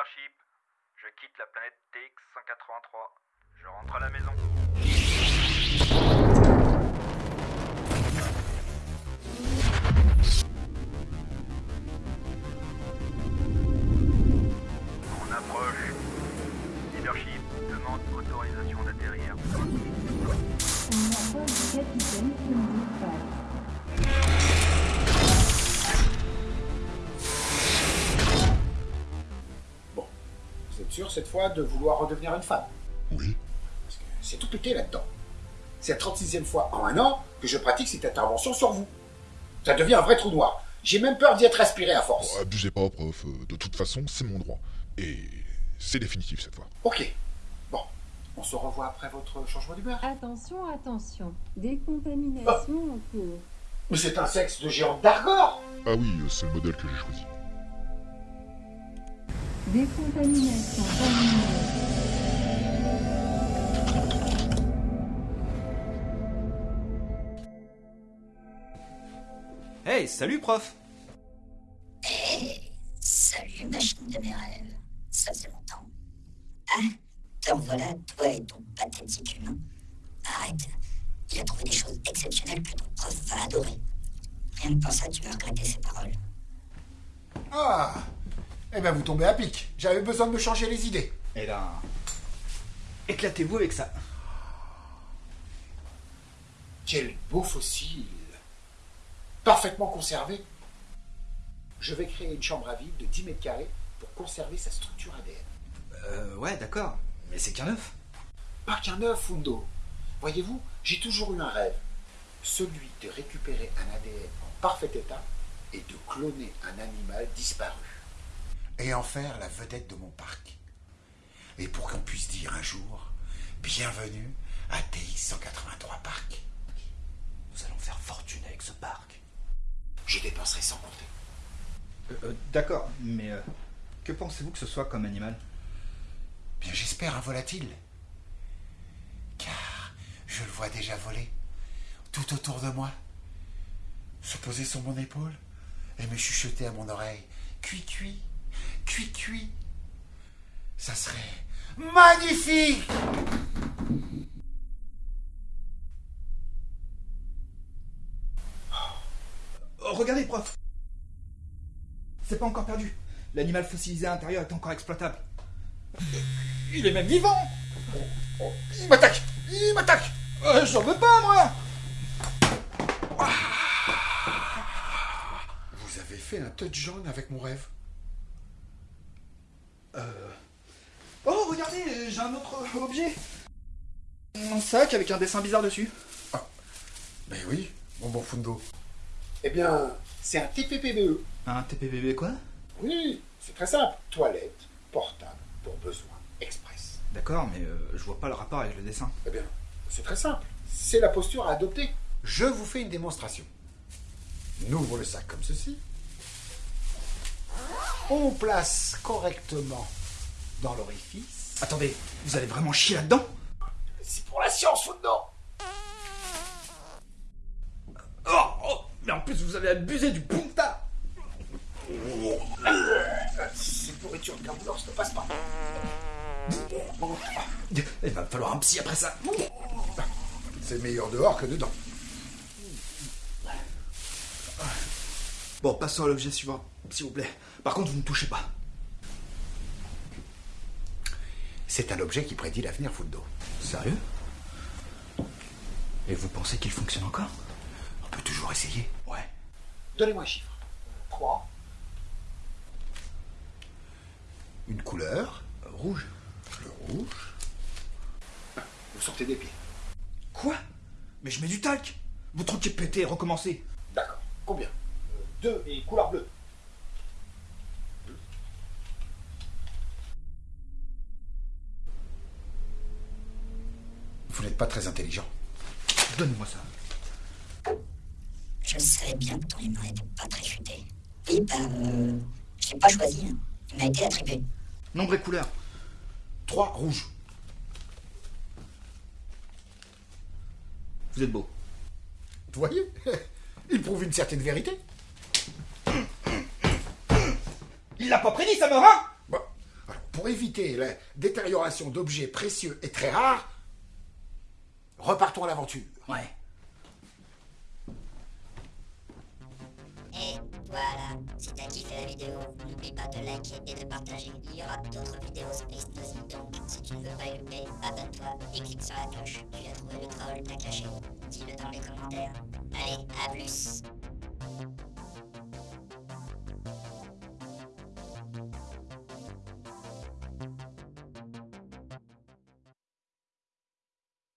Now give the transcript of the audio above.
Leadership, je quitte la planète TX-183. Je rentre à la maison. On approche. Leadership demande autorisation d'atterrir. Capitaine sûr cette fois de vouloir redevenir une femme Oui. Parce que c'est tout pété là-dedans. C'est la 36e fois en un an que je pratique cette intervention sur vous. Ça devient un vrai trou noir. J'ai même peur d'y être aspiré à force. Oh, abusez pas, prof. De toute façon, c'est mon droit. Et c'est définitif cette fois. Ok. Bon, on se revoit après votre changement d'humeur. Attention, attention. Décontamination en cours. Mais c'est un sexe de géant d'Argor Ah oui, c'est le modèle que j'ai choisi. Décontamination terminée. Hey, salut prof Salut, machine de mes rêves. Ça fait longtemps. Ah, te revoilà, toi et ton pathétique humain. Arrête. Il a trouvé des choses exceptionnelles que ton prof va adorer. Rien que pour ça, tu vas regretter ses paroles. Ah Eh ben vous tombez à pic. J'avais besoin de me changer les idées. Eh ben... Éclatez-vous avec ça. Quel beau fossile Parfaitement conservé. Je vais créer une chambre à vide de 10 mètres carrés pour conserver sa structure ADN. Euh, ouais, d'accord. Mais c'est qu'un œuf. Pas qu'un œuf, Fundo. Voyez-vous, j'ai toujours eu un rêve. Celui de récupérer un ADN en parfait état et de cloner un animal disparu. Et en faire la vedette de mon parc. Et pour qu'on puisse dire un jour, bienvenue à TX 183 Parc. Nous allons faire fortune avec ce parc. Je dépenserai sans compter. Euh, euh, d'accord, mais euh, que pensez-vous que ce soit comme animal? Bien, j'espère un volatile. Car je le vois déjà voler, tout autour de moi, se poser sur mon épaule et me chuchoter à mon oreille. Cuit, cuit, cuit, cuit. Ça serait magnifique. Oh, regardez, prof. C'est pas encore perdu. L'animal fossilisé à l'intérieur est encore exploitable. Il est même vivant. Il m'attaque. Il m'attaque. Euh, J'en veux pas, moi. Vous avez fait un touch jaune avec mon rêve Oh, regardez, j'ai un autre objet Un sac avec un dessin bizarre dessus. Ben oui, mon bon Fundo. Eh bien, c'est un TPPBE. Un TPBB quoi? Oui, c'est très simple. Toilette, portable, pour besoin express. D'accord, mais euh, je vois pas le rapport avec le dessin. Eh bien, c'est très simple. C'est la posture à adopter. Je vous fais une démonstration. On ouvre le sac comme ceci. On place correctement dans l'orifice. Attendez, vous allez vraiment chier là-dedans? C'est pour la science, Fundo oh, oh, Mais en plus, vous avez abusé du punta Cette pourriture de carbouleur ne passe pas. Il va me falloir un psy après ça C'est meilleur dehors que dedans. Bon, passons à l'objet suivant, s'il vous plaît. Par contre, vous ne touchez pas. C'est un objet qui prédit l'avenir, Fundo. Sérieux? Et vous pensez qu'il fonctionne encore? On peut toujours essayer. Ouais. Donnez-moi un chiffre. 3. Une couleur. Rouge. Le rouge. Vous sortez des pieds. Quoi? Mais je mets du talc Vous truquez péter et recommencer. D'accord. Combien? Euh, Deux et couleur bleue. Vous n'êtes pas très intelligent. Donne-moi ça. Je savais bien que ton humain était pas très futé. Oui, bah, euh, je l'ai pas choisi. hein. Il m'a été attribué. Nombre et couleur. 3 rouges. Vous êtes beau. Vous voyez Il prouve une certaine vérité. Il l'a pas prédit, ça meurt, hein Bon, alors pour éviter la détérioration d'objets précieux et très rares, repartons à l'aventure. Ouais. Et voilà, si t'as kiffé la vidéo, n'oublie pas de liker et de partager. Il y aura d'autres vidéos Space Nosy, donc si tu ne veux pas y louper, abonne-toi et clique sur la cloche. Tu as trouvé le troll, t'as caché. Dis-le dans les commentaires. Allez, à plus